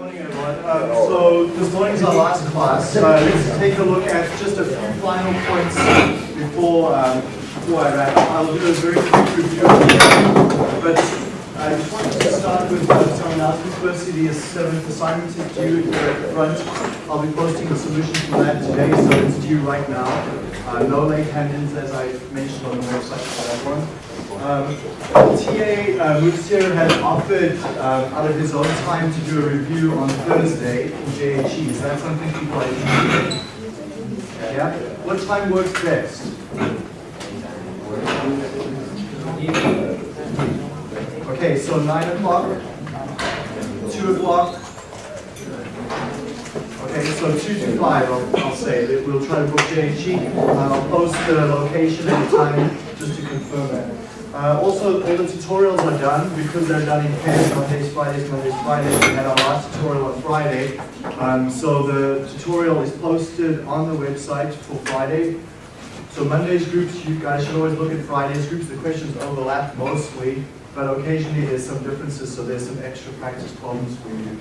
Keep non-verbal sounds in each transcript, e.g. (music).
Morning. Uh, so this morning's our last class. Uh, let's take a look at just a few final points before um, before I wrap. I'll do a very quick review, but I just wanted to start with uh, some announcements. Firstly, the seventh assignment is due at the front. I'll be posting the solution for that today, so it's due right now. Uh, no late hand-ins, as I mentioned on the website for that one. Um, TA uh, Mutsir had offered um, out of his own time to do a review on Thursday in JHE. Is that something people are interested in? Yeah? What time works best? Okay, so 9 o'clock, 2 o'clock. Okay, so 2 to 5, I'll, I'll say. We'll try to book JHE. I'll post the location and the time just to confirm that. Uh, also, all the tutorials are done because they're done in pairs, Mondays, Fridays, Mondays, Fridays. We had our last tutorial on Friday. Um, so the tutorial is posted on the website for Friday. So Monday's groups, you guys should always look at Friday's groups. The questions overlap mostly, but occasionally there's some differences, so there's some extra practice problems for you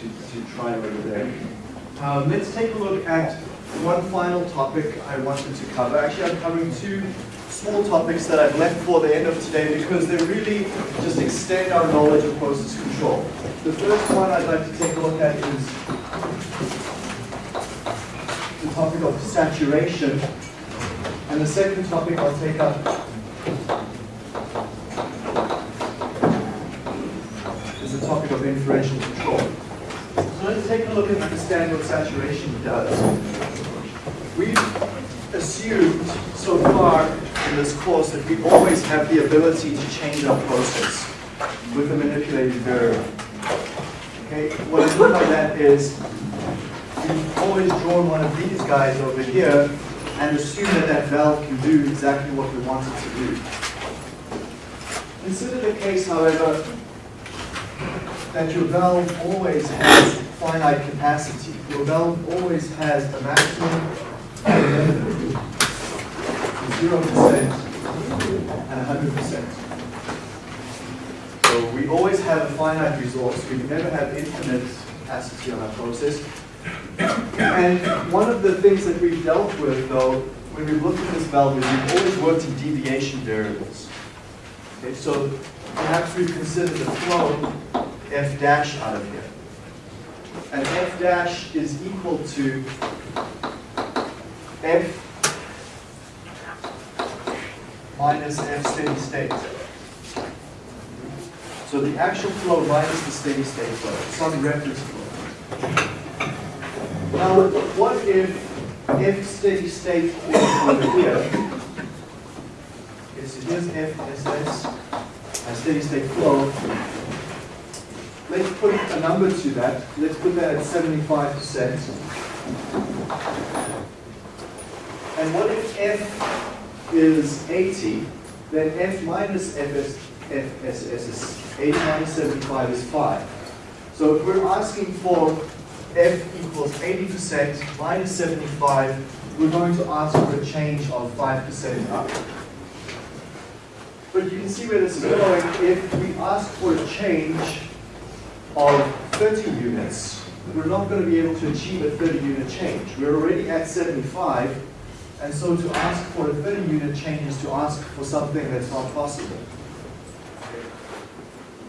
to, to try over there. Um, let's take a look at one final topic I wanted to cover. Actually, I'm covering two small topics that I've left for the end of today because they really just extend our knowledge of process control. The first one I'd like to take a look at is the topic of saturation. And the second topic I'll take up is the topic of inferential control. So let's take a look and understand what saturation does. We've assumed so far in this course that we always have the ability to change our process with a manipulated variable. Okay, what I mean by that is we've always drawn one of these guys over here and assume that that valve can do exactly what we want it to do. Consider the case, however, that your valve always has finite capacity. Your valve always has a maximum and a minimum. 0% and 100%. So we always have a finite resource. We never have infinite capacity on our process. And one of the things that we've dealt with, though, when we've looked at this valve, is we've always worked in deviation variables. Okay, so perhaps we've considered the flow f dash out of here. And f dash is equal to f minus f steady state. So the actual flow minus the steady state flow, some reference flow. Now, what if f steady state is over here? Okay, so here's f SS, a uh, steady state flow. Let's put a number to that. Let's put that at 75%. And what if f is 80, then f minus fs, fss is 80 minus 75 is 5. So if we're asking for f equals 80% minus 75, we're going to ask for a change of 5% up. But you can see where this is going. If we ask for a change of 30 units, we're not going to be able to achieve a 30 unit change. We're already at 75, and so to ask for a 30 unit change is to ask for something that's not possible.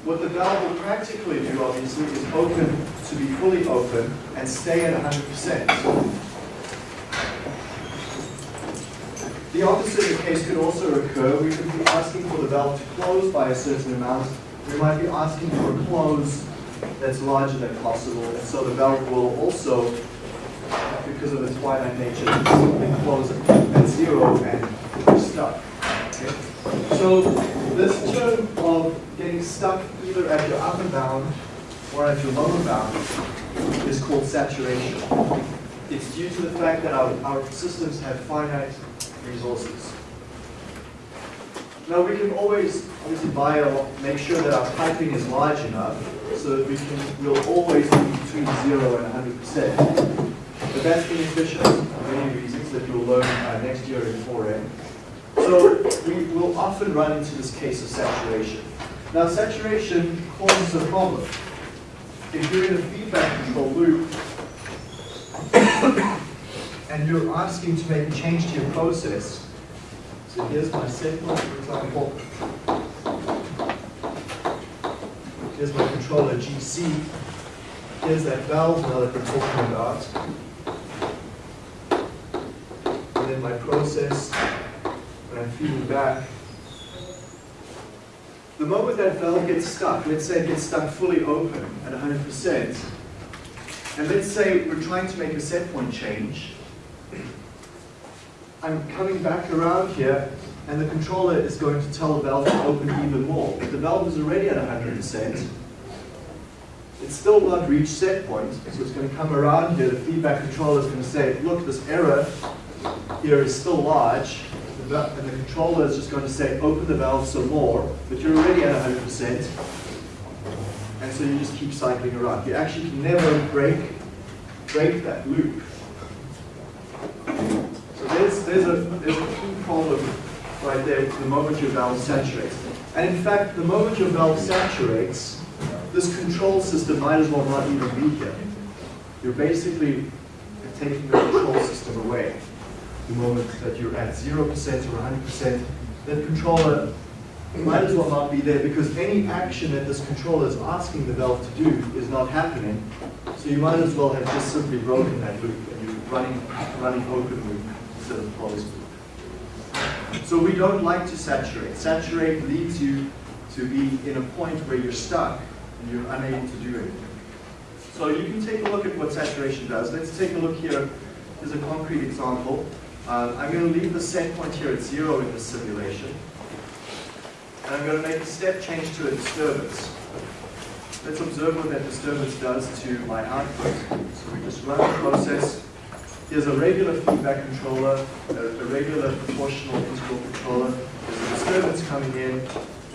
What the valve will practically do, obviously, is open to be fully open and stay at 100%. The opposite case could also occur. We could be asking for the valve to close by a certain amount. We might be asking for a close that's larger than possible, and so the valve will also, because of its finite nature, simply close at zero and we're stuck. Okay? So this term of getting stuck either at your upper bound or at your lower bound is called saturation. It's due to the fact that our, our systems have finite resources. Now we can always, obviously bio, make sure that our piping is large enough so that we can, we'll always be between 0 and 100%. But that's inefficient for many reasons that you'll learn uh, next year in 4M. So we will often run into this case of saturation. Now saturation causes a problem. if you're in a feedback control loop, (coughs) and you're asking to make a change to your process, so here's my point, for example. Here's my controller GC. Here's that valve now that we're talking about. And then my process, when I'm feeding back. The moment that valve gets stuck, let's say it gets stuck fully open at 100%, and let's say we're trying to make a set point change, I'm coming back around here, and the controller is going to tell the valve to open even more. But the valve is already at 100%. It's still won't reached set point, so it's going to come around here. The feedback controller is going to say, look, this error here is still large, and the controller is just going to say, open the valve some more, but you're already at 100%, and so you just keep cycling around. You actually can never break, break that loop. So there's, there's, a, there's a key problem right there the moment your valve saturates. And in fact, the moment your valve saturates, this control system might as well not even be here. You're basically taking the control system away the moment that you're at 0% or 100%, that controller might as well not be there because any action that this controller is asking the valve to do is not happening. So you might as well have just simply broken that loop and you're running, running open loop instead of closed loop. So we don't like to saturate. Saturate leads you to be in a point where you're stuck and you're unable to do anything. So you can take a look at what saturation does. Let's take a look here. Here's a concrete example. Uh, I'm going to leave the set point here at zero in the simulation. And I'm going to make a step change to a disturbance. Let's observe what that disturbance does to my output. So we just run the process. Here's a regular feedback controller, a, a regular proportional integral controller. There's a disturbance coming in,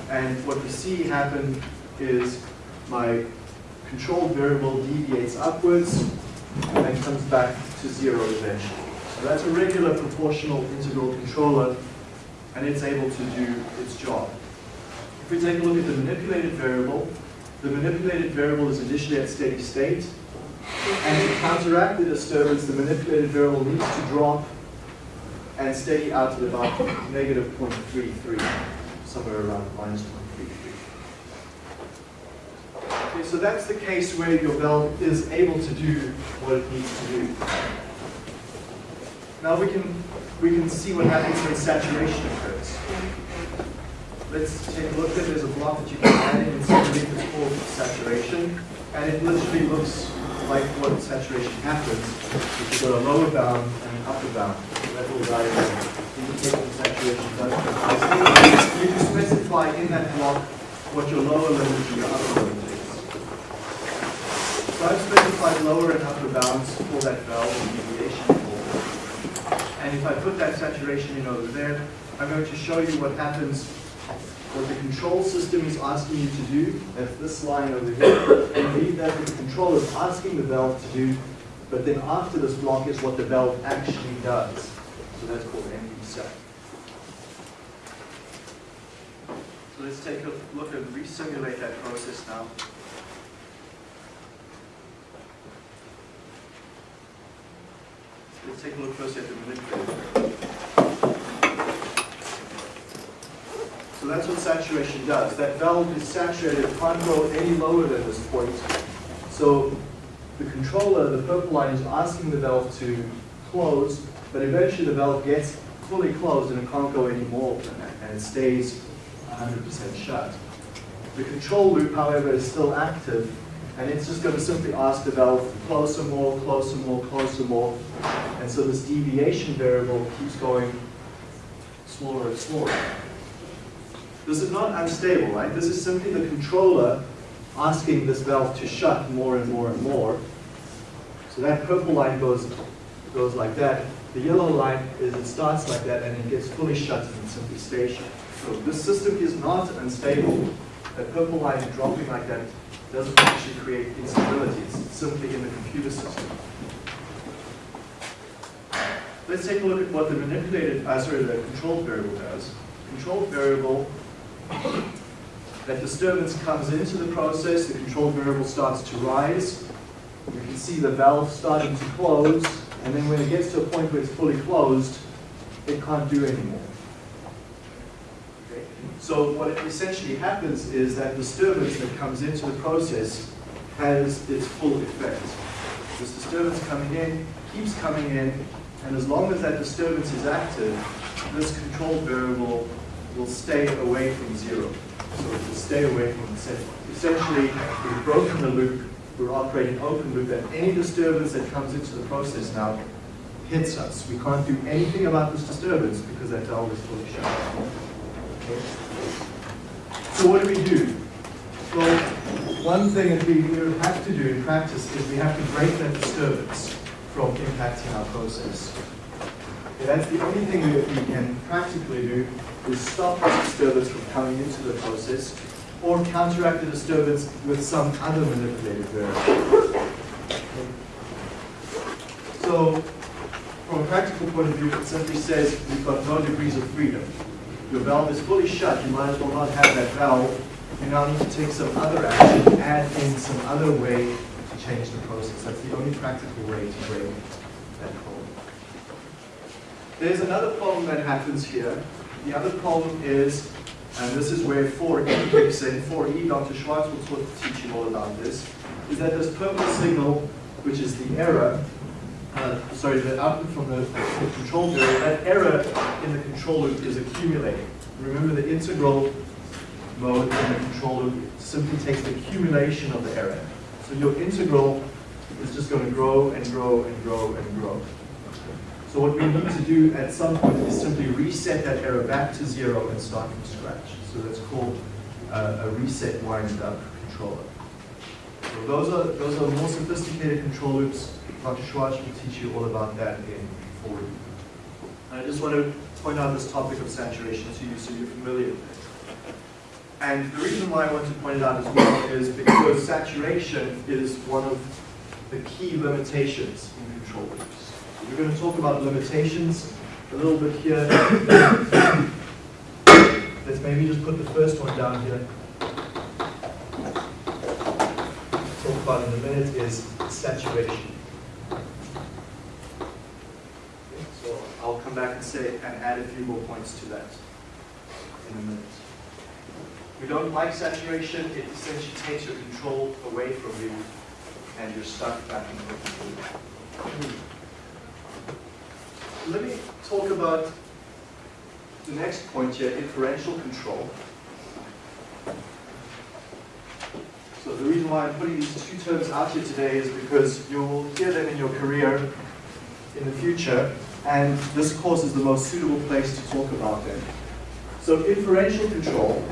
and what we see happen is my control variable deviates upwards and comes back to zero eventually. So that's a regular proportional integral controller, and it's able to do its job. If we take a look at the manipulated variable, the manipulated variable is initially at steady state, and to counteract the disturbance, the manipulated variable needs to drop and steady out at about negative 0.33, somewhere around minus 0.33. Okay, so that's the case where your valve is able to do what it needs to do. Now we can, we can see what happens when saturation occurs. Let's take a look at There's a block that you can add in and see it's called saturation. And it literally looks like what saturation happens. You've got a lower bound and an upper bound. That will indicate saturation does. You can specify in that block what your lower limit and your upper limit is. So I've specified lower and upper bounds for that valve deviation. And if I put that saturation in over there, I'm going to show you what happens, what the control system is asking you to do. That's this line over here. And leave that the controller is asking the valve to do. But then after this block is what the valve actually does. So that's called set. So let's take a look and resimulate that process now. Let's take a look first at the manipulator. So that's what saturation does. That valve is saturated, it can't go any lower than this point. So the controller, the purple line, is asking the valve to close, but eventually the valve gets fully closed and it can't go any more than that, and it stays 100% shut. The control loop, however, is still active, and it's just going to simply ask the valve closer more, closer more, closer more. And so this deviation variable keeps going smaller and smaller. This is not unstable, right? This is simply the controller asking this valve to shut more and more and more. So that purple line goes, goes like that. The yellow line is it starts like that and it gets fully shut and simply stays shut. So this system is not unstable. That purple line dropping like that doesn't actually create instabilities, simply in the computer system. Let's take a look at what the manipulated, uh, sorry, the controlled variable does. Controlled variable that disturbance comes into the process, the controlled variable starts to rise. You can see the valve starting to close, and then when it gets to a point where it's fully closed, it can't do anymore. So what essentially happens is that disturbance that comes into the process has its full effect. This disturbance coming in keeps coming in, and as long as that disturbance is active, this control variable will stay away from zero. So it will stay away from the set point. Essentially, we've broken the loop, we're operating open loop, and any disturbance that comes into the process now hits us. We can't do anything about this disturbance because that valve is fully shut. Okay. So what do we do? Well, one thing that we, have to do in practice is we have to break that disturbance from impacting our process. Okay, that's the only thing that we can practically do is stop the disturbance from coming into the process or counteract the disturbance with some other manipulated variable. So, from a practical point of view, it simply says we've got no degrees of freedom. Your valve is fully shut, you might as well not have that valve. You now need to take some other action, add in some other way to change the process. That's the only practical way to break that problem. There's another problem that happens here. The other problem is, and this is where 4E kicks in, 4E, Dr. Schwartz teach you all about this, is that this purple signal, which is the error, uh, sorry, the output from the, the control variable, that error in the control loop is accumulating. Remember the integral mode in the control loop simply takes the accumulation of the error. So your integral is just going to grow and grow and grow and grow. So what we need to do at some point is simply reset that error back to zero and start from scratch. So that's called uh, a reset wind up controller. So those are, those are more sophisticated control loops. Dr. Schwartz will teach you all about that in 4 I just want to point out this topic of saturation to you so you're familiar with it. And the reason why I want to point it out as well is because saturation is one of the key limitations in control loops. We're going to talk about limitations a little bit here. Let's maybe just put the first one down here. Talk about in a minute is saturation. So I'll come back and say and add a few more points to that in a minute. We don't like saturation, it essentially takes your control away from you and you're stuck back in the. Let me talk about the next point here, inferential control. So the reason why I'm putting these two terms out here today is because you'll hear them in your career in the future, and this course is the most suitable place to talk about them. So inferential control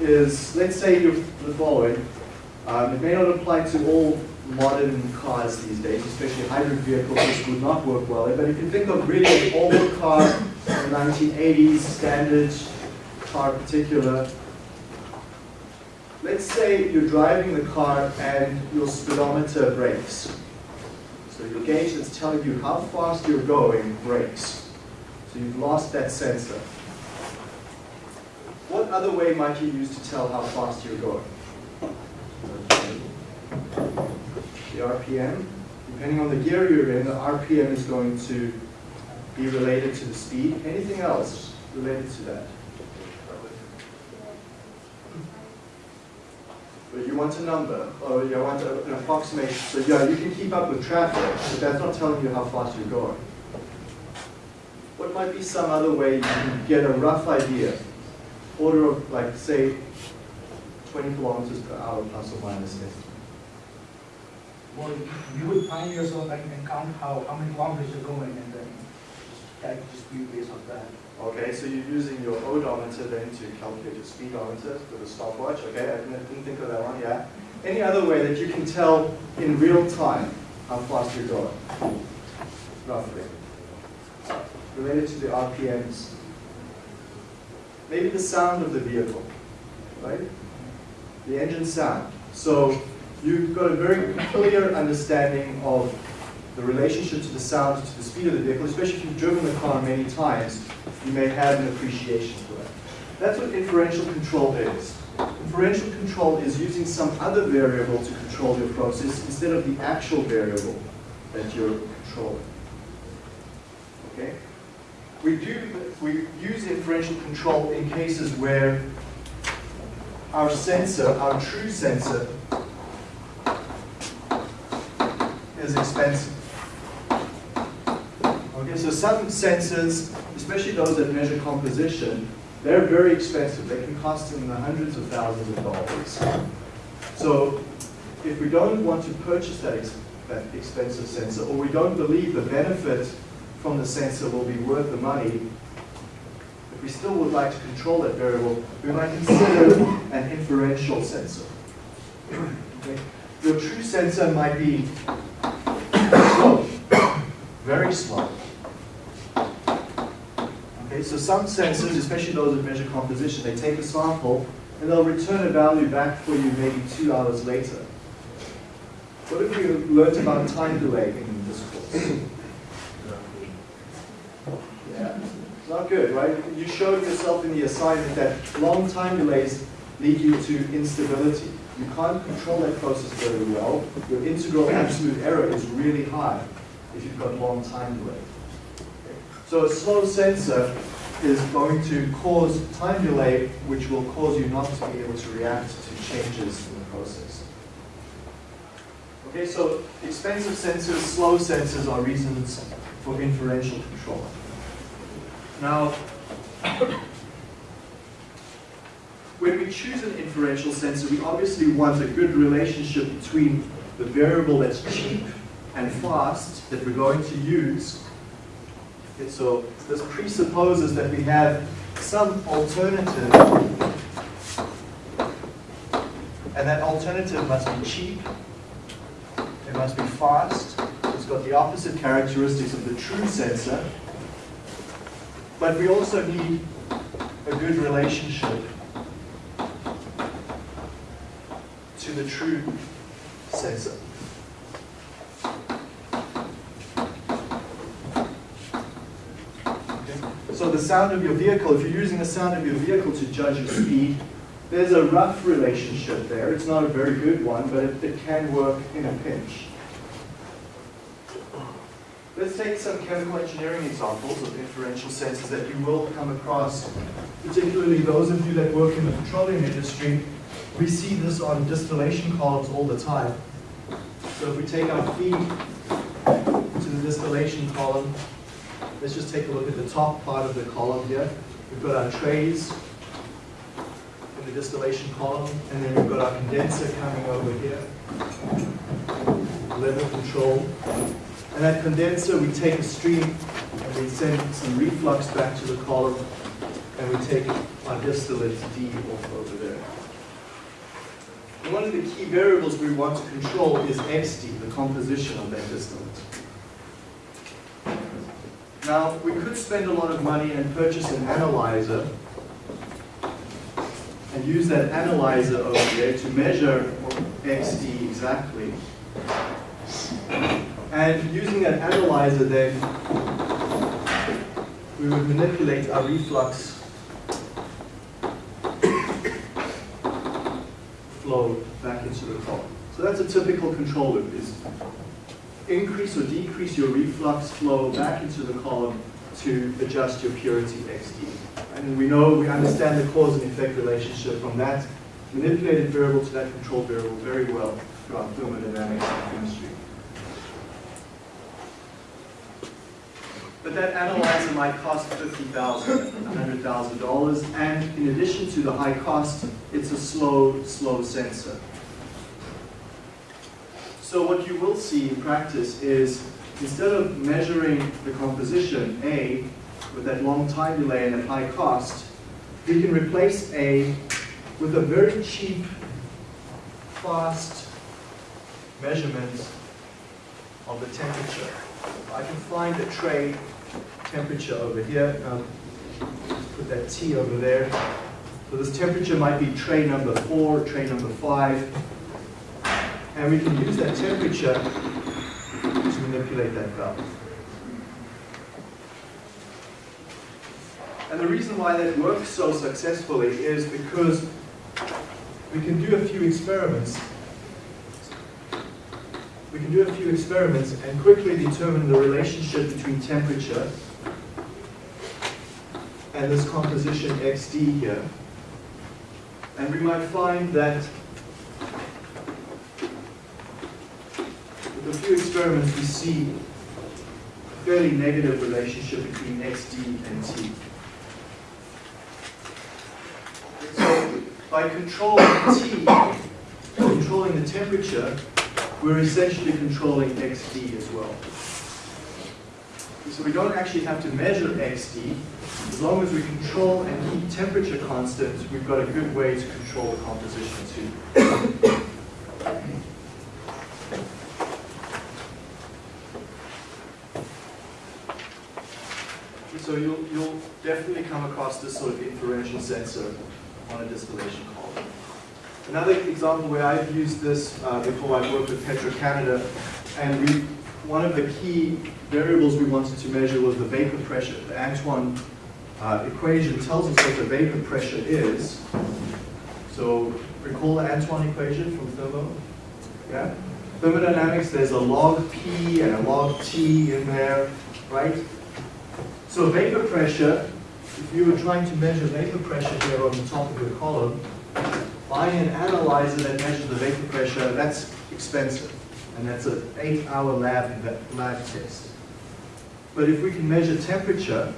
is, let's say you're the following. Um, it may not apply to all modern cars these days, especially hybrid vehicles, this would not work well. But if you think of really an old car, 1980s standard car particular, let's say you're driving the car and your speedometer breaks. So your gauge that's telling you how fast you're going breaks. So you've lost that sensor. What other way might you use to tell how fast you're going? The RPM. Depending on the gear you're in, the RPM is going to be related to the speed. Anything else related to that? But you want a number, or you want an approximation. So yeah, you can keep up with traffic, but that's not telling you how fast you're going. What might be some other way you can get a rough idea? order of like say 20 kilometers per hour plus or minus this. Well, you would find yourself and, and count how, how many kilometers you're going and calculate speed based on that. Okay, so you're using your odometer then to calculate your speedometer with a stopwatch. Okay, I didn't think of that one, yeah. Any other way that you can tell in real time how fast you're going, roughly, related to the RPMs maybe the sound of the vehicle, right? The engine sound. So you've got a very clear understanding of the relationship to the sound, to the speed of the vehicle, especially if you've driven the car many times, you may have an appreciation for that. That's what inferential control is. Inferential control is using some other variable to control your process instead of the actual variable that you're controlling. Okay? We do, we use inferential control in cases where our sensor, our true sensor, is expensive. Okay, so some sensors, especially those that measure composition, they're very expensive. They can cost in the hundreds of thousands of dollars. So if we don't want to purchase that, ex that expensive sensor, or we don't believe the benefit from the sensor will be worth the money, if we still would like to control that variable, we might consider an inferential sensor. Okay? Your true sensor might be slow, (coughs) very slow. So some sensors, especially those that measure composition, they take a sample and they'll return a value back for you maybe two hours later. What have you learned about time delay in this course? Yeah, not good, right? You showed yourself in the assignment that long time delays lead you to instability. You can't control that process very well. Your integral absolute error is really high if you've got long time delay. So a slow sensor is going to cause time delay, which will cause you not to be able to react to changes in the process. Okay, so expensive sensors, slow sensors are reasons for inferential control. Now, when we choose an inferential sensor, we obviously want a good relationship between the variable that's cheap and fast that we're going to use. Okay, so this presupposes that we have some alternative, and that alternative must be cheap, it must be fast, it's got the opposite characteristics of the true sensor, but we also need a good relationship to the true sensor. So the sound of your vehicle, if you're using the sound of your vehicle to judge your speed, there's a rough relationship there. It's not a very good one, but it, it can work in a pinch. Let's take some chemical engineering examples of inferential sensors that you will come across, particularly those of you that work in the petroleum industry. We see this on distillation columns all the time. So if we take our feed to the distillation column, let's just take a look at the top part of the column here. We've got our trays in the distillation column, and then we've got our condenser coming over here, level control. And that condenser, we take a stream and we send some reflux back to the column, and we take our distillate D off over there. And one of the key variables we want to control is XD, the composition of that distillate. Now, we could spend a lot of money and purchase an analyzer and use that analyzer over there to measure XD exactly. And using that analyzer then, we would manipulate our reflux flow back into the column. So that's a typical control loop, is increase or decrease your reflux flow back into the column to adjust your purity XD. And we know, we understand the cause and effect relationship from that manipulated variable to that control variable very well throughout thermodynamics and chemistry. But that analyzer might cost $50,000, $100,000, and in addition to the high cost, it's a slow, slow sensor. So what you will see in practice is, instead of measuring the composition, A, with that long time delay and at high cost, we can replace A with a very cheap, fast measurement of the temperature. I can find a tray temperature over here. Um, put that T over there. So this temperature might be tray number four, tray number five. And we can use that temperature to manipulate that valve. And the reason why that works so successfully is because we can do a few experiments. We can do a few experiments and quickly determine the relationship between temperature and this composition XD here. And we might find that a few experiments we see a fairly negative relationship between XD and T. So by controlling T, controlling the temperature, we're essentially controlling XD as well. So we don't actually have to measure XD. As long as we control and keep temperature constant, we've got a good way to control the composition too. So you'll, definitely come across this sort of inferential sensor on a distillation column. Another example where I've used this uh, before I worked with Petro-Canada, and we, one of the key variables we wanted to measure was the vapor pressure. The Antoine uh, equation tells us what the vapor pressure is. So recall the Antoine equation from thermo? Yeah? Thermodynamics, there's a log P and a log T in there, right? So vapor pressure, if you were trying to measure vapor pressure here on the top of your column, buying an analyzer that measures the vapor pressure, that's expensive. And that's an eight-hour lab, lab test. But if we can measure temperature,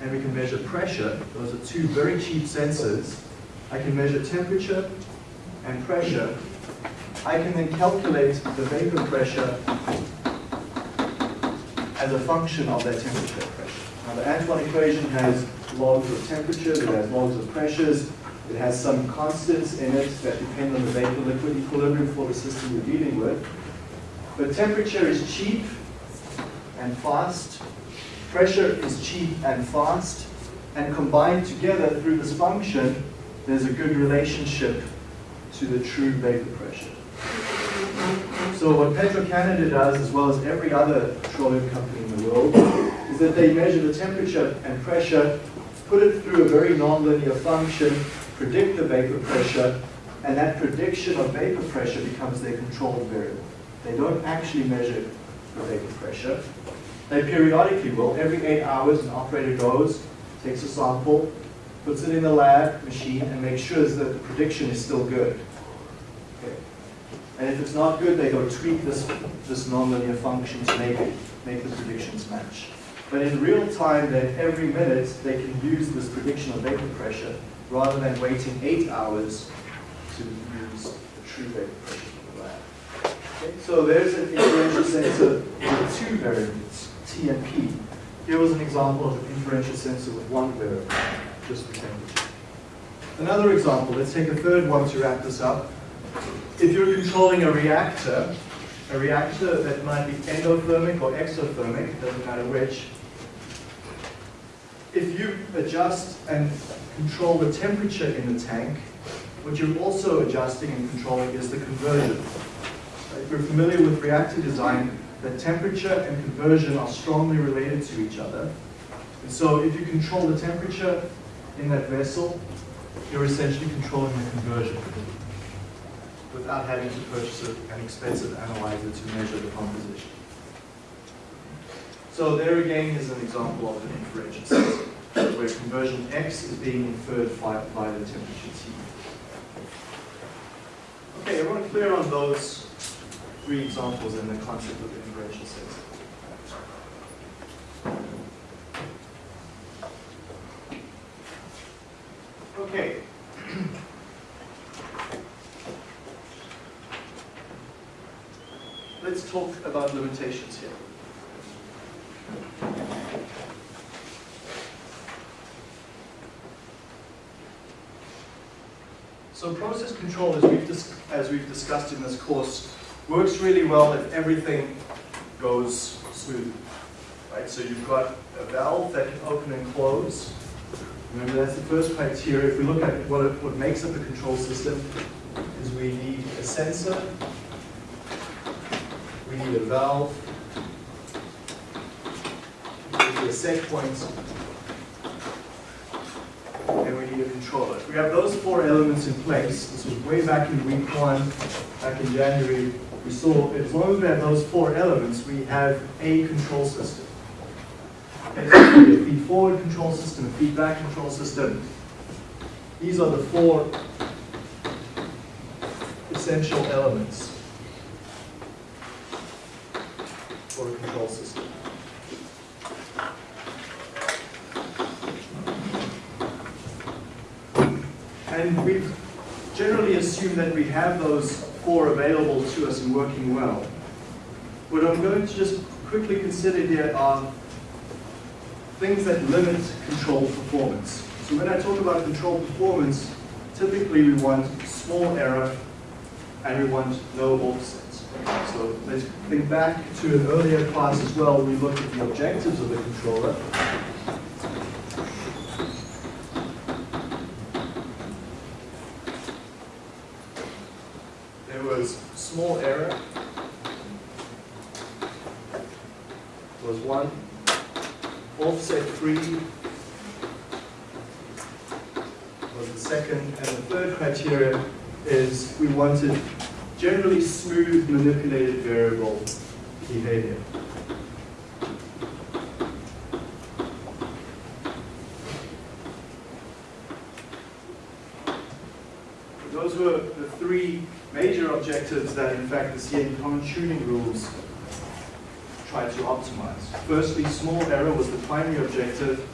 and we can measure pressure, those are two very cheap sensors, I can measure temperature and pressure. I can then calculate the vapor pressure as a function of that temperature and pressure. Now the Antoine equation has logs of temperature, it has logs of pressures, it has some constants in it that depend on the vapor-liquid equilibrium for the system you're dealing with. But temperature is cheap and fast, pressure is cheap and fast, and combined together through this function, there's a good relationship to the true vapor. So what Petro-Canada does, as well as every other petroleum company in the world, is that they measure the temperature and pressure, put it through a very nonlinear function, predict the vapor pressure, and that prediction of vapor pressure becomes their control variable. They don't actually measure the vapor pressure. They periodically will. Every eight hours, an operator goes, takes a sample, puts it in the lab machine, and makes sure that the prediction is still good. And if it's not good, they go tweak this, this nonlinear function to make, it, make the predictions match. But in real time, then every minute, they can use this prediction of vapor pressure rather than waiting eight hours to use the true vapor pressure from the lab. Okay, so there's an inferential sensor with two variables, T and P. Here was an example of an inferential sensor with one variable, just the temperature. Another example, let's take a third one to wrap this up. If you're controlling a reactor, a reactor that might be endothermic or exothermic, doesn't matter which, if you adjust and control the temperature in the tank, what you're also adjusting and controlling is the conversion. If you're familiar with reactor design, the temperature and conversion are strongly related to each other. And so if you control the temperature in that vessel, you're essentially controlling the conversion without having to purchase an expensive analyzer to measure the composition. So there again is an example of an inferential system, where conversion X is being inferred by, by the temperature T. Okay, everyone clear on those three examples in the concept of the inferential system? Okay. Let's about limitations here. So process control, as we've, as we've discussed in this course, works really well if everything goes smoothly. Right? So you've got a valve that can open and close. Remember, that's the first criteria. If we look at what, it, what makes up a control system, is we need a sensor, we need a valve, we need a set point, and we need a controller. We have those four elements in place, this was way back in week one, back in January, we saw as long as we have those four elements, we have a control system. A feed forward control system, a feedback control system. These are the four essential elements for a control system. And we've generally assumed that we have those four available to us and working well. What I'm going to just quickly consider here are things that limit control performance. So when I talk about control performance, typically we want small error and we want no offsets. So let's think back to an earlier class as well. We looked at the objectives of the controller. There was small error. Was one. Offset free was the second. And the third criteria is we wanted generally smooth manipulated variable behavior. Those were the three major objectives that in fact the Ciancone tuning rules tried to optimize. Firstly, small error was the primary objective,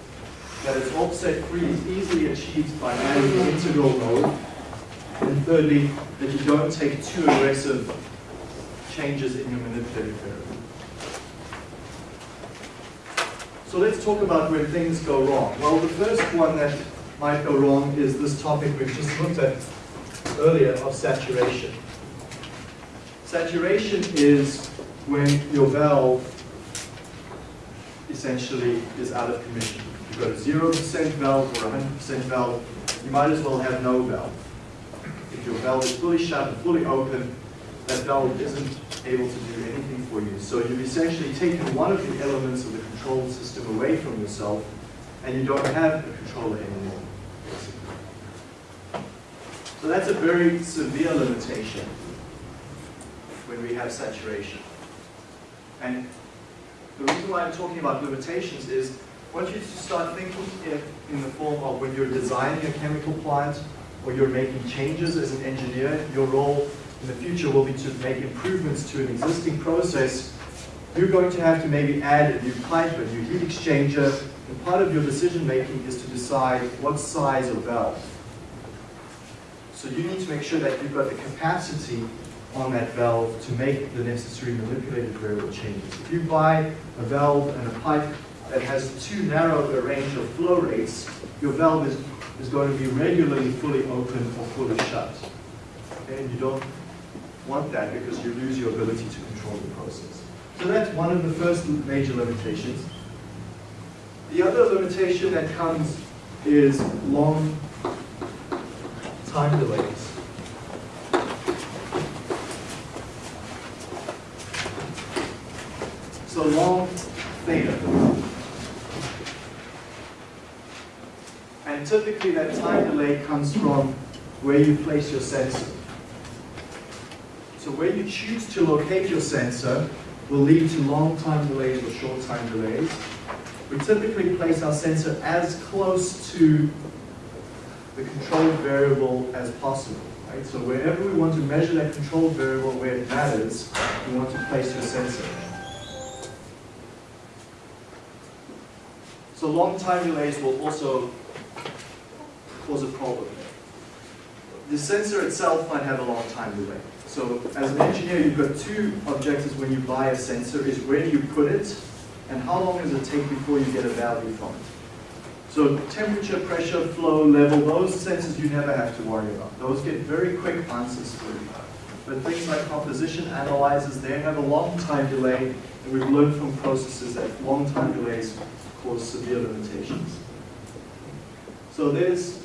that it's offset free is easily achieved by adding integral mode. And thirdly, that you don't take too aggressive changes in your manipulated variable. So let's talk about where things go wrong. Well, the first one that might go wrong is this topic we've just looked at earlier of saturation. Saturation is when your valve essentially is out of commission. You've got a 0% valve or a 100% valve, you might as well have no valve. Your valve is fully shut and fully open, that valve isn't able to do anything for you. So you've essentially taken one of the elements of the control system away from yourself, and you don't have a controller anymore. basically. So that's a very severe limitation when we have saturation. And the reason why I'm talking about limitations is I want you to start thinking in, in the form of when you're designing a chemical plant or you're making changes as an engineer, your role in the future will be to make improvements to an existing process. You're going to have to maybe add a new pipe, a new heat exchanger, and part of your decision making is to decide what size of valve. So you need to make sure that you've got the capacity on that valve to make the necessary manipulated variable changes. If you buy a valve and a pipe that has too narrow a range of flow rates, your valve is, is going to be regularly fully open or fully shut. Okay? And you don't want that because you lose your ability to control the process. So that's one of the first major limitations. The other limitation that comes is long time delays. So long theta. And typically that time delay comes from where you place your sensor. So where you choose to locate your sensor will lead to long time delays or short time delays. We typically place our sensor as close to the controlled variable as possible. Right? So wherever we want to measure that controlled variable where it matters, we want to place your sensor. So long time delays will also cause a problem. The sensor itself might have a long time delay. So as an engineer, you've got two objectives when you buy a sensor, is where do you put it, and how long does it take before you get a value from it. So temperature, pressure, flow, level, those sensors you never have to worry about. Those get very quick answers for you. But things like composition analyzers, they have a long time delay, and we've learned from processes that long time delays cause severe limitations. So there's,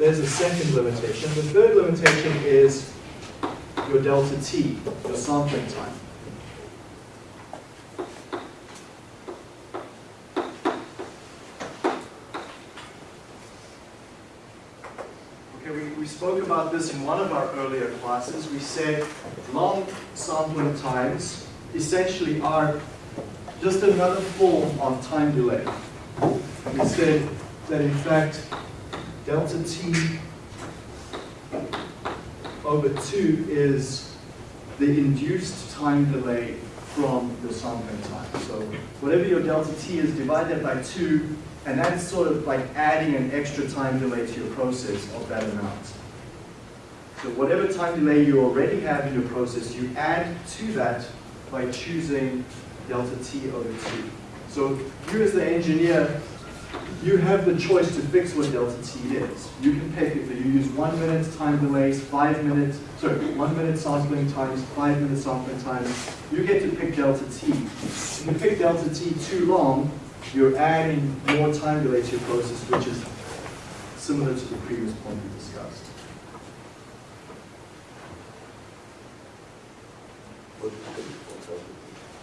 there's a second limitation. The third limitation is your delta t, your sampling time. Okay, we, we spoke about this in one of our earlier classes. We said long sampling times essentially are just another form of time delay. We said that in fact delta t over 2 is the induced time delay from your sampling time. So whatever your delta t is, divide that by 2, and that's sort of like adding an extra time delay to your process of that amount. So whatever time delay you already have in your process, you add to that by choosing delta t over 2. So you as the engineer, you have the choice to fix what delta t is. You can pick if you use one minute time delays, five minutes, sorry, one minute sampling times, five minute sampling times. You get to pick delta t. If you pick delta t too long, you're adding more time delay to your process, which is similar to the previous point we discussed.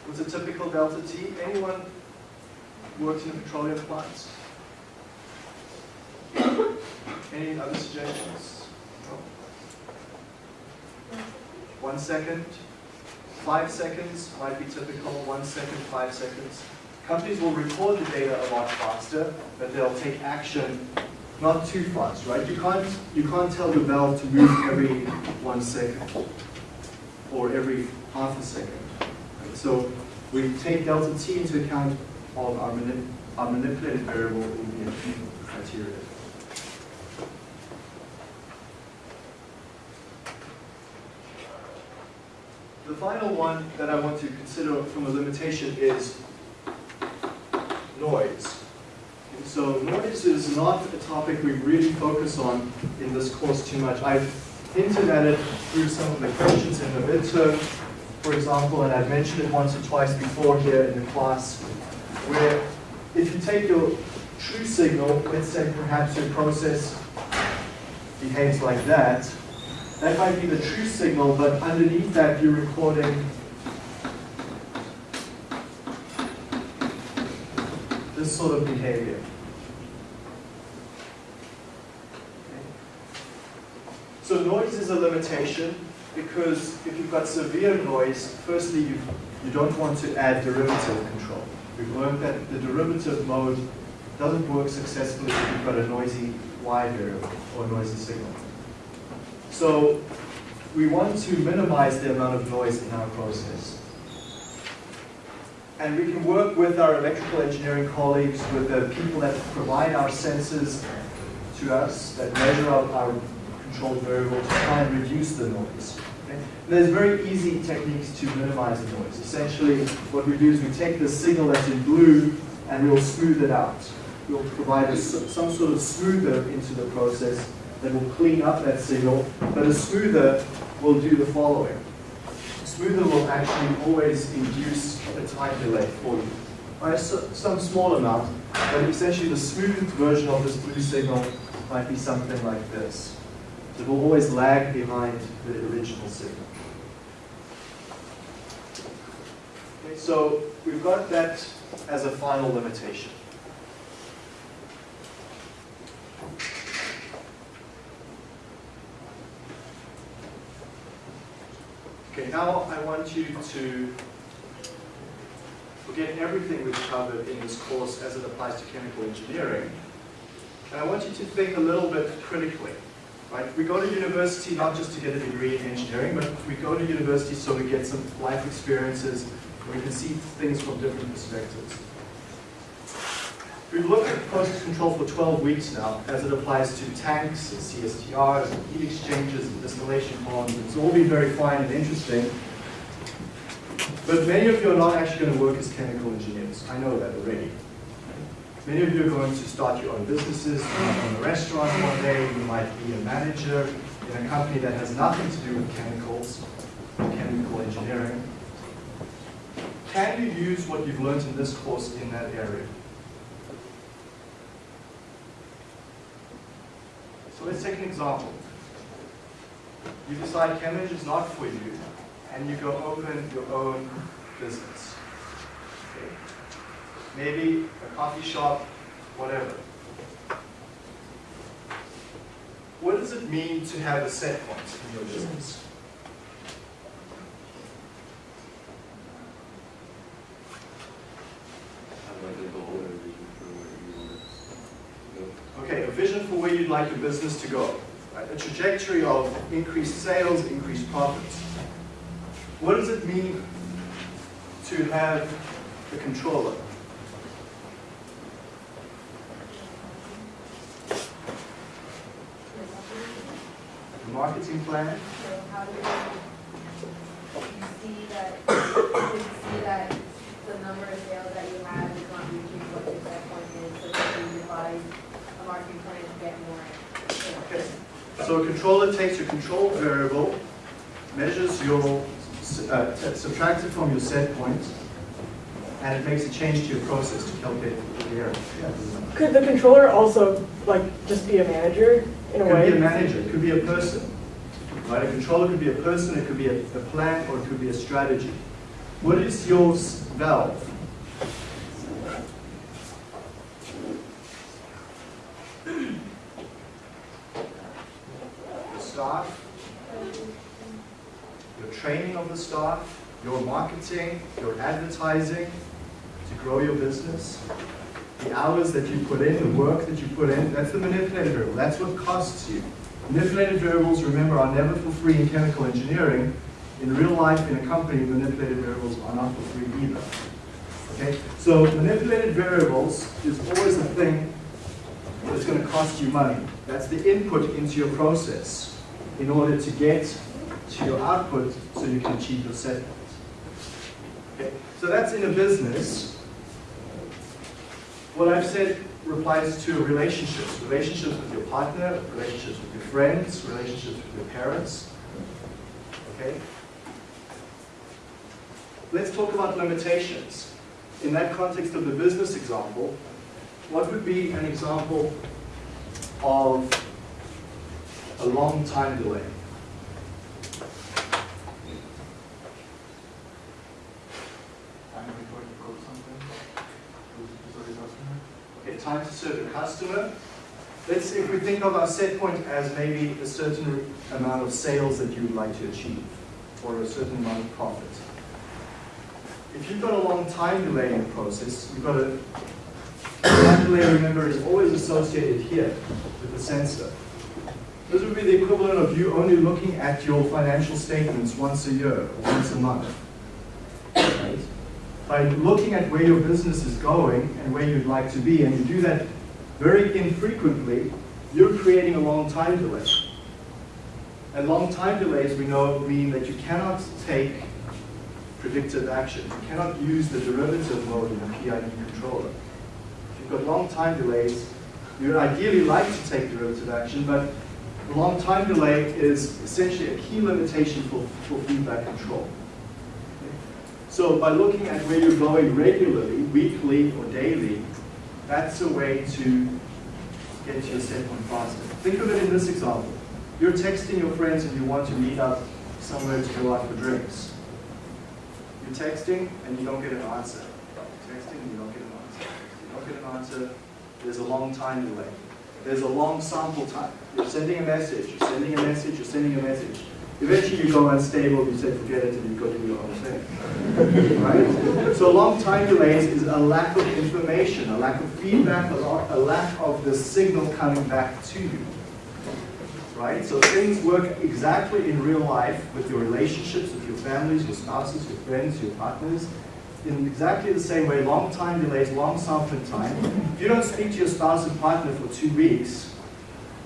What's a typical delta T? Anyone works in a petroleum plants? Any other suggestions? No? One second, five seconds might be typical, one second, five seconds. Companies will record the data a lot faster, but they'll take action not too fast, right? You can't, you can't tell the valve to move every one second or every half a second. Right? So we take delta t into account of our, manip our manipulated variable in the criteria. The final one that I want to consider from a limitation is noise. And so noise is not a topic we really focus on in this course too much. I've hinted at it through some of the questions in the midterm, for example, and I've mentioned it once or twice before here in the class, where if you take your true signal, let's say perhaps your process behaves like that, that might be the true signal, but underneath that you're recording this sort of behavior. So noise is a limitation because if you've got severe noise, firstly you, you don't want to add derivative control. We've learned that the derivative mode doesn't work successfully if you've got a noisy Y variable or noisy signal. So we want to minimize the amount of noise in our process. And we can work with our electrical engineering colleagues, with the people that provide our sensors to us, that measure our controlled variable to try and reduce the noise. Okay? There's very easy techniques to minimize the noise. Essentially, what we do is we take the signal that's in blue and we'll smooth it out. We'll provide a, some sort of smoother into the process that will clean up that signal, but a smoother will do the following. Smoother will actually always induce a time delay for you by some small amount, but essentially the smoothed version of this blue signal might be something like this. So it will always lag behind the original signal. Okay, so we've got that as a final limitation. Okay, now I want you to forget everything we've covered in this course as it applies to chemical engineering. And I want you to think a little bit critically. Right? We go to university not just to get a degree in engineering, but we go to university so we get some life experiences, we can see things from different perspectives. We've looked at process control for 12 weeks now as it applies to tanks and CSTRs and heat exchangers and distillation ponds. It's all been very fine and interesting. But many of you are not actually going to work as chemical engineers. I know that already. Many of you are going to start your own businesses. You might own a restaurant one day. You might be a manager in a company that has nothing to do with chemicals or chemical engineering. Can you use what you've learned in this course in that area? So let's take an example. You decide Cambridge is not for you, and you go open your own business. Okay. Maybe a coffee shop, whatever. what does it mean to have a set point in your business? Have a goal or a vision for where you want to go. Okay, a vision for where you'd like your business to go. Right? A trajectory of increased sales, increased profits. What does it mean to have a controller? A marketing plan? So how do you, you see that, you see that the number of sales that you have is not reaching what your set point is, so that you devise a marketing plan to get more sales? Okay. So a controller takes your control variable, measures your, uh, subtracts it from your set point, and it makes a change to your process to calculate the error. Could the controller also like just be a manager in a It could way? be a manager, it could be a person. Right, a controller could be a person, it could be a, a plan, or it could be a strategy. What is your valve? Staff, your training of the staff, your marketing, your advertising to grow your business, the hours that you put in, the work that you put in, that's the manipulated variable. That's what costs you. Manipulated variables, remember, are never for free in chemical engineering. In real life, in a company, manipulated variables are not for free either. Okay? So manipulated variables is always a thing that's going to cost you money. That's the input into your process in order to get to your output so you can achieve your set point. Okay? So that's in a business. What I've said applies to relationships. Relationships with your partner, relationships with your friends, relationships with your parents. Okay? Let's talk about limitations. In that context of the business example, what would be an example of a long time delay? Time before you quote something, to to the customer. Okay, time to serve a customer. Let's, if we think of our set point as maybe a certain amount of sales that you would like to achieve, or a certain amount of profit. If you've got a long time delay in the process, you've got a, time delay, remember, is always associated here with the sensor. This would be the equivalent of you only looking at your financial statements once a year, or once a month. Right? by looking at where your business is going and where you'd like to be, and you do that very infrequently, you're creating a long time delay. And long time delays, we know, mean that you cannot take predictive action. You cannot use the derivative mode in a PID controller. If you've got long time delays, you'd ideally like to take derivative action, but long time delay is essentially a key limitation for, for feedback control. So by looking at where you're going regularly, weekly or daily, that's a way to get to your set point faster. Think of it in this example. You're texting your friends and you want to meet up somewhere to go out for drinks. You're texting and you don't get an answer. You're texting and you don't get an answer. You don't get an answer, there's a long time delay. There's a long sample time. You're sending a message, you're sending a message, you're sending a message. Eventually you go unstable, you say forget it, and you go do your own thing. (laughs) Right? So long time delays is a lack of information, a lack of feedback, a a lack of the signal coming back to you. Right? So things work exactly in real life with your relationships, with your families, your spouses, your friends, your partners, in exactly the same way, long time delays, long sampling time. If you don't speak to your spouse and partner for two weeks,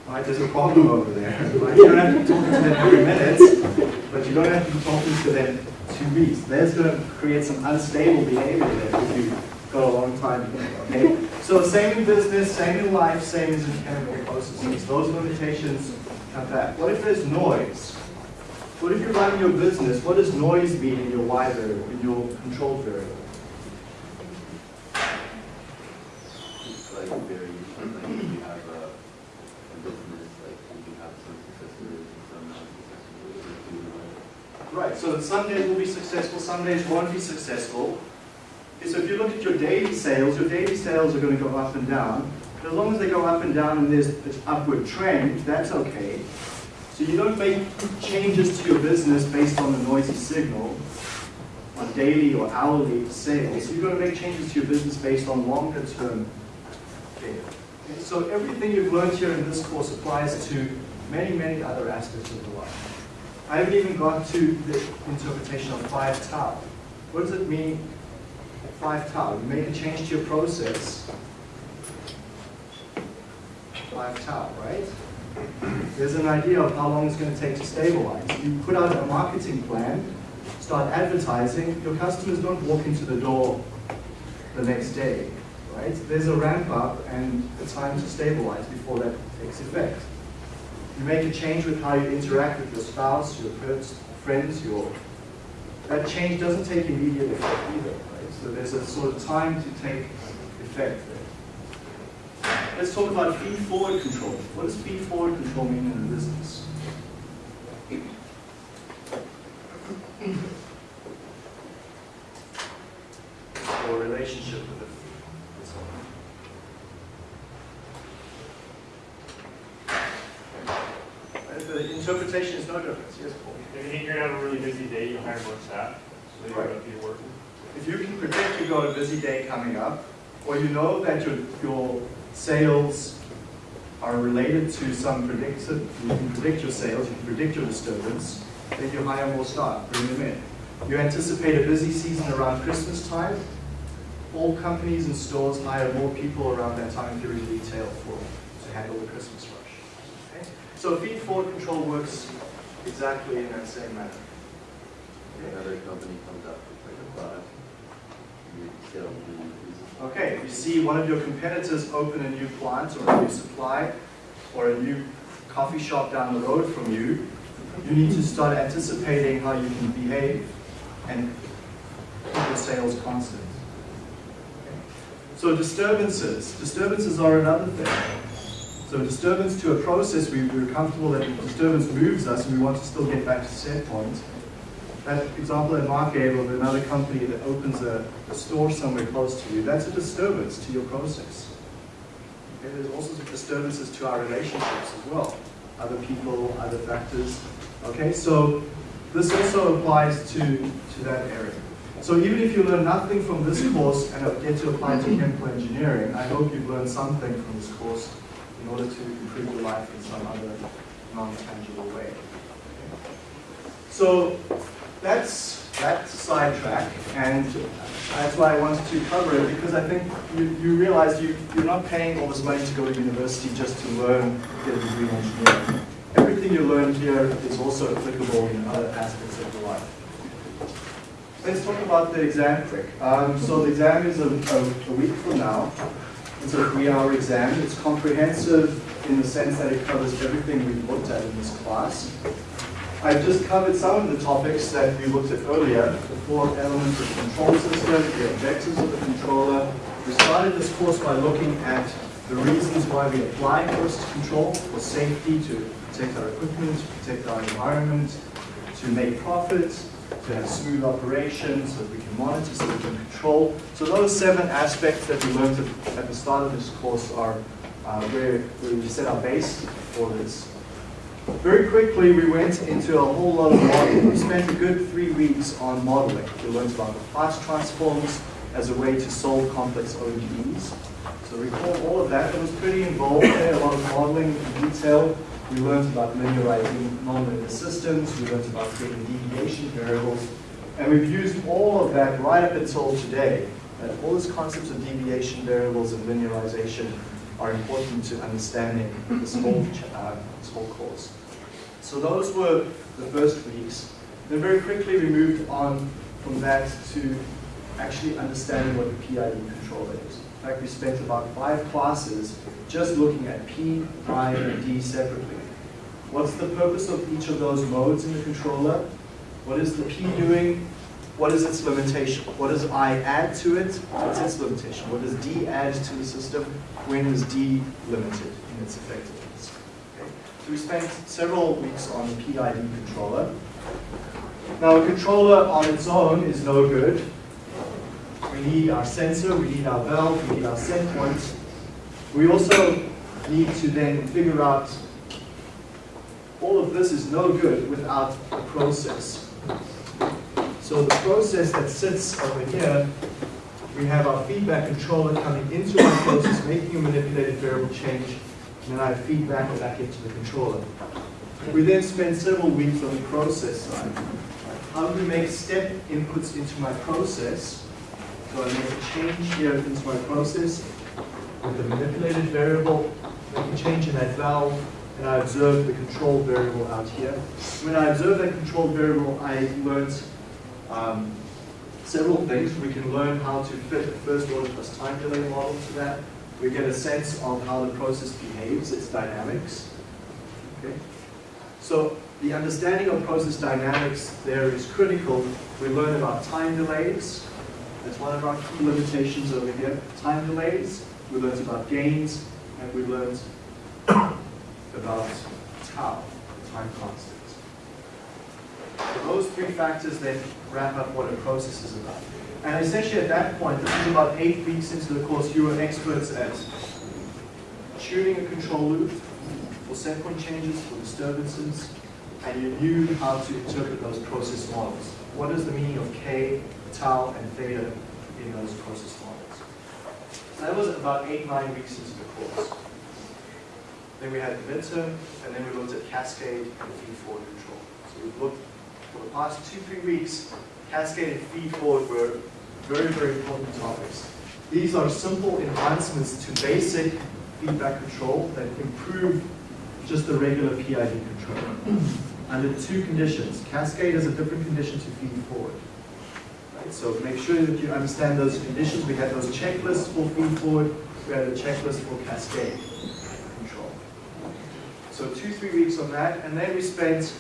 right, there's a problem over there. (laughs) Right? You don't have to be talking to them every minute, but you don't have to be talking to them two weeks. That's going to create some unstable behavior there if you've got a long time. Okay? So same in business, same in life, same as in chemical processes. Those limitations come back. What if there's noise? What if you're running your business? What does noise mean in your Y variable, in your control variable? It's like very, like you have a, a business, like you have some successful and some not successful. Right, so some days will be successful, some days won't be successful. So if you look at your daily sales, your daily sales are going to go up and down. As long as they go up and down and there's an upward trend, that's okay. So you don't make changes to your business based on the noisy signal, on daily or hourly sales. You're going to make changes to your business based on longer term data. Okay, So everything you've learned here in this course applies to many, many other aspects of your life. I haven't even got to the interpretation of five tau. What does it mean, five tau? You make a change to your process, five tau, right? There's an idea of how long it's going to take to stabilize. You put out a marketing plan, start advertising, your customers don't walk into the door the next day, right? There's a ramp up and a time to stabilize before that takes effect. You make a change with how you interact with your spouse, your friends, your that change doesn't take immediate effect either, right? So there's a sort of time to take effect there. Let's talk about feed-forward control. What does feed-forward control mean in a business? Or relationship with it. with someone. Right, The interpretation is no difference. Yes, Paul? If you think you're gonna have a really busy day, you hire more staff, so you're Right. gonna be working. If you can predict you've got a busy day coming up, or you know that your, your sales are related to some predicted, you can predict your sales, you can predict your disturbance, then you hire more staff, bring them in. You anticipate a busy season around Christmas time, all companies and stores hire more people around that time during retail for, to handle the Christmas rush. Okay? So feed forward control works exactly in that same manner. Okay? Another company comes up with like a product, you sell the. Okay, if you see one of your competitors open a new plant or a new supply or a new coffee shop down the road from you, you need to start anticipating how you can behave and keep your sales constant. So disturbances, disturbances are another thing. So disturbance to a process, we, we're comfortable that the disturbance moves us and we want to still get back to set point. That example that Mark gave of another company that opens a, a store somewhere close to you, that's a disturbance to your process. Okay, there's all sorts of disturbances to our relationships as well. Other people, other factors. Okay, so this also applies to, to that area. So even if you learn nothing from this course and get to apply to chemical engineering, I hope you've learned something from this course in order to improve your life in some other non-tangible way. So that's that sidetrack, and that's why I wanted to cover it, because I think you, you realize you, you're not paying all this money to go to university just to learn, get a degree in engineering. Everything you learn here is also applicable in other aspects of your life. Let's talk about the exam quick. Um, so the exam is a, a, a week from now. It's a three-hour exam. It's comprehensive in the sense that it covers everything we've looked at in this class. I've just covered some of the topics that we looked at earlier, the four elements of the control system, the objectives of the controller. We started this course by looking at the reasons why we apply force control for safety, to protect our equipment, to protect our environment, to make profits, to have smooth operations, so that we can monitor, so we can control. So those seven aspects that we learned at, the start of this course are uh, where we set our base for this. Very quickly, we went into a whole lot of modeling. We spent a good three weeks on modeling. We learned about the fast transforms as a way to solve complex ODEs. So recall all of that. It was pretty involved there, a lot of modeling in detail. We learned about linearizing nonlinear systems. We learned about creating deviation variables. And we've used all of that right up until today. All these concepts of deviation variables and linearization are important to understanding this whole, uh, this whole course. So those were the first weeks. Then very quickly we moved on from that to actually understanding what the PID controller is. In fact, we spent about five classes just looking at P, I, and D separately. What's the purpose of each of those modes in the controller? What is the P doing? What is its limitation? What does I add to it? What's its limitation? What does D add to the system? When is D limited in its effectiveness? We spent several weeks on the PID controller. Now a controller on its own is no good. We need our sensor, we need our valve, we need our set point. We also need to then figure out, all of this is no good without a process. So the process that sits over here, we have our feedback controller coming into our process, making a manipulated variable change, and then I have feedback back into the controller. We then spend several weeks on the process side. How do we make step inputs into my process? So I make a change here into my process with the manipulated variable, make a change in that valve, and I observe the control variable out here. When I observe that control variable, I learned um, several things. We can learn how to fit a first order plus time delay model to that. We get a sense of how the process behaves, its dynamics. Okay? So the understanding of process dynamics there is critical. We learn about time delays. That's one of our key limitations over here. Time delays. We learned about gains, and we learned (coughs) about tau, time constant. So those three factors then wrap up what a process is about. And essentially at that point, this is about eight weeks into the course, you were experts at tuning a control loop for set point changes, for disturbances, and you knew how to interpret those process models. What is the meaning of K, tau, and theta in those process models? So that was about eight, nine weeks into the course. Then we had midterm, and then we looked at cascade and feed-forward control. So we've looked for the past two, three weeks, cascade and feed-forward were very, very important topics. These are simple enhancements to basic feedback control that improve just the regular PID control. (clears throat) Under two conditions. Cascade is a different condition to feed-forward. Right? So make sure that you understand those conditions. We had those checklists for feed-forward. We had a checklist for cascade control. So two, three weeks on that. And then we spent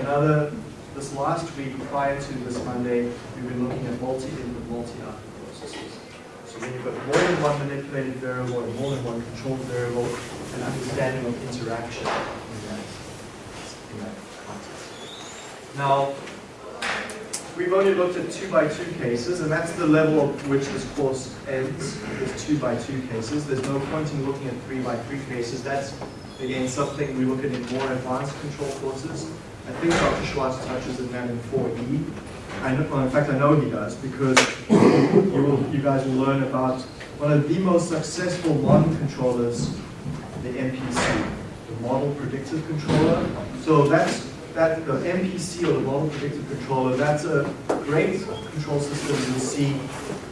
another this last week, prior to this Monday, we've been looking at multi-input, multi-output processes. So when you've got more than one manipulated variable and more than one controlled variable, an understanding of interaction in that, in that context. Now, we've only looked at two by two cases, and that's the level at which this course ends, is two by two cases. There's no point in looking at three by three cases. That's, again, something we look at in more advanced control courses. I think Dr. Swartz touches on that in 4E. I know, well, in fact, I know he does because you, will, you guys will learn about one of the most successful modern controllers, the MPC, the Model Predictive Controller. So that's that the MPC or the Model Predictive Controller. That's a great control system you see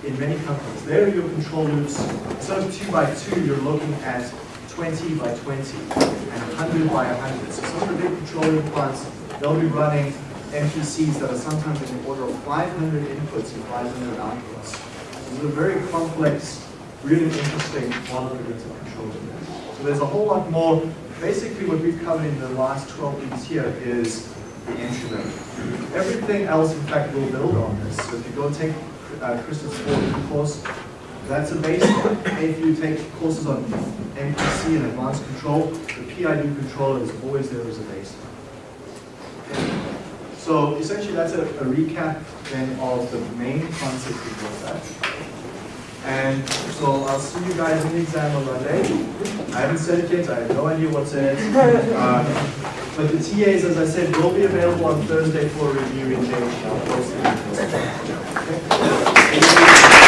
in many companies. There are your control loops. Instead of two by two, you're looking at 20 by 20 and 100 by 100. So some of the big controlling plants they'll be running MPCs that are sometimes in the order of 500 inputs and 500 outputs. This is a very complex, really interesting model predictive control. So there's a whole lot more. Basically what we've covered in the last 12 weeks here is the entry level. Everything else, in fact, will build on this. So if you go take uh, Kristen's course, that's a baseline. If you take courses on MPC and advanced control, the PID controller is always there as a baseline. So essentially that's a, a, recap then of the main concept we looked at. And so I'll see you guys in the exam on Monday. I haven't said it yet, I have no idea what's in it. Uh, but the TAs, as I said, will be available on Thursday for review in JH. I'll